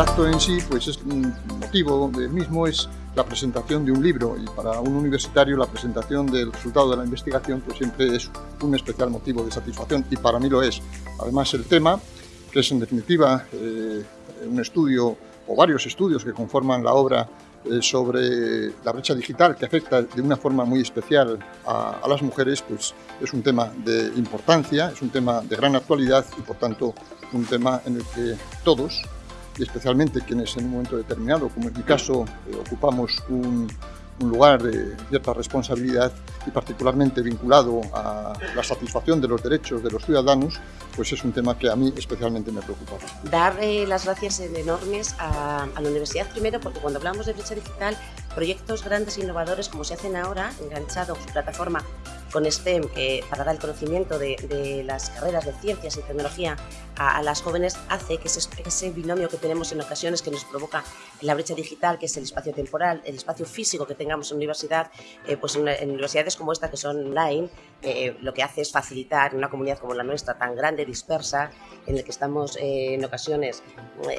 acto en sí, pues es un motivo del mismo es la presentación de un libro y para un universitario la presentación del resultado de la investigación pues siempre es un especial motivo de satisfacción y para mí lo es. Además el tema, que es en definitiva eh, un estudio o varios estudios que conforman la obra eh, sobre la brecha digital que afecta de una forma muy especial a, a, las mujeres, pues es un tema de importancia, es un tema de gran actualidad y por tanto un tema en el que todos, y especialmente quienes en un momento determinado, como en mi caso, eh, ocupamos un, un lugar de cierta responsabilidad y particularmente vinculado a la satisfacción de los derechos de los ciudadanos, pues es un tema que a mí especialmente me preocupa. Dar eh, las gracias enormes a, a, la universidad primero porque cuando hablamos de brecha digital, proyectos grandes e innovadores como se hacen ahora, enganchado su plataforma con STEM eh, para dar el conocimiento de, las carreras de ciencias y tecnología a, las jóvenes hace que ese, ese, binomio que tenemos en ocasiones que nos provoca la brecha digital, que es el espacio temporal, el espacio físico que tengamos en universidad, eh, pues en, universidades como esta que son online, eh, lo que hace es facilitar en una comunidad como la nuestra tan grande, dispersa, en la que estamos eh, en ocasiones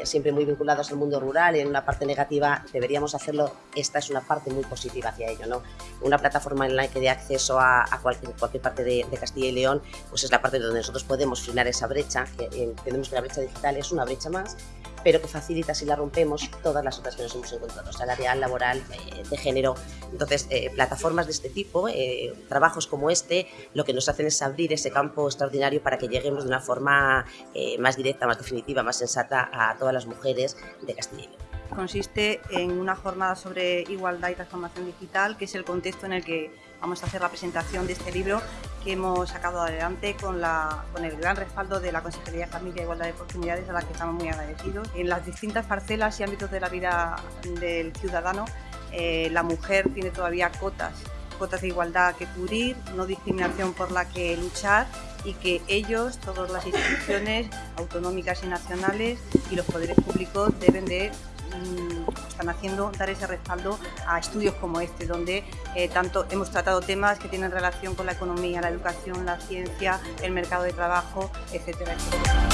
siempre muy vinculados al mundo rural y en una parte negativa deberíamos hacerlo, esta es una parte muy positiva hacia ello, ¿no? Una plataforma online que dé acceso a, a cualquier, cualquier parte de, de, Castilla y León, pues es la parte donde nosotros podemos frenar esa brecha, que entendemos que la brecha digital es una brecha más, pero que facilita si la rompemos todas las otras que nos hemos encontrado, salarial, laboral, eh, de género. Entonces, eh, plataformas de este tipo, eh, trabajos como este, lo que nos hacen es abrir ese campo extraordinario para que lleguemos de una forma eh, más directa, más definitiva, más sensata a todas las mujeres de Castilla y León consiste en una jornada sobre igualdad y transformación digital, que es el contexto en el que vamos a hacer la presentación de este libro que hemos sacado adelante con, la, con el gran respaldo de la Consejería de Familia e Igualdad de Oportunidades, a la que estamos muy agradecidos. En las distintas parcelas y ámbitos de la vida del ciudadano, eh, la mujer tiene todavía cotas cotas de igualdad que cubrir, no discriminación por la que luchar y que ellos, todas las instituciones autonómicas y nacionales y los poderes públicos deben de están haciendo dar ese respaldo a estudios como este, donde eh, tanto hemos tratado temas que tienen relación con la economía, la educación, la ciencia, el mercado de trabajo, etcétera, etcétera.